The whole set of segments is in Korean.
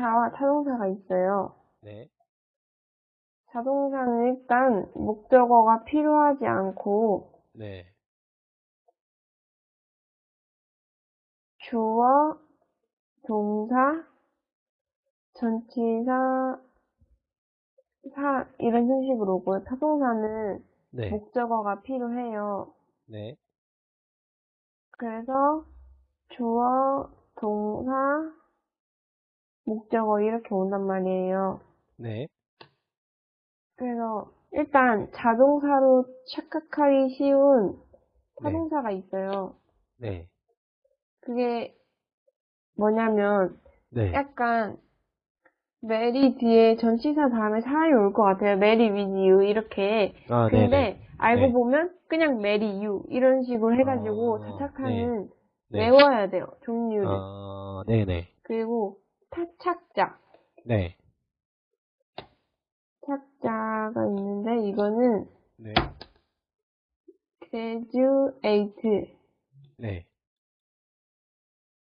자동차와 타동사가 있어요. 네, 자동차는 일단 목적어가 필요하지 않고 네, 주어, 동사, 전치사, 사 이런 형식으로 오고요. 타동사는 네, 목적어가 필요해요. 네, 그래서 주어, 동사, 목적어 이렇게 온단 말이에요. 네, 그래서 일단 자동사로 착각하기 쉬운 타동사가 있어요. 네, 그게 뭐냐면 네, 약간 marry 뒤에 전치사 다음에 사람이 올 것 같아요. marry you 이렇게. 아, 근데 네네, 알고 네. 보면 그냥 marry you 이런 식으로 해가지고 아, 착각하는 네. 외워야 돼요. 종류를. 아, 네네, 그리고 타착자. 네, 착자가 있는데 이거는 네, graduate 네,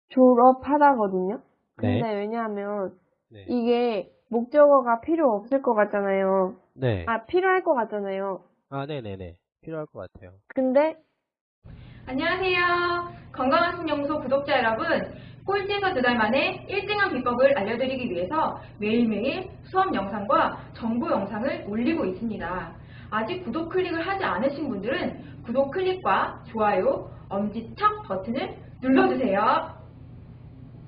졸업하다거든요. 근데 네, 왜냐하면 네, 이게 목적어가 필요 없을 것 같잖아요. 네, 아 필요할 것 같잖아요. 아, 네네네, 필요할 것 같아요. 근데 안녕하세요. 건강한 신연구소 구독자 여러분. 꼴찌에서 두 달 만에 1등한 비법을 알려드리기 위해서 매일매일 수업 영상과 정보 영상을 올리고 있습니다. 아직 구독 클릭을 하지 않으신 분들은 구독 클릭과 좋아요, 엄지척 버튼을 눌러주세요.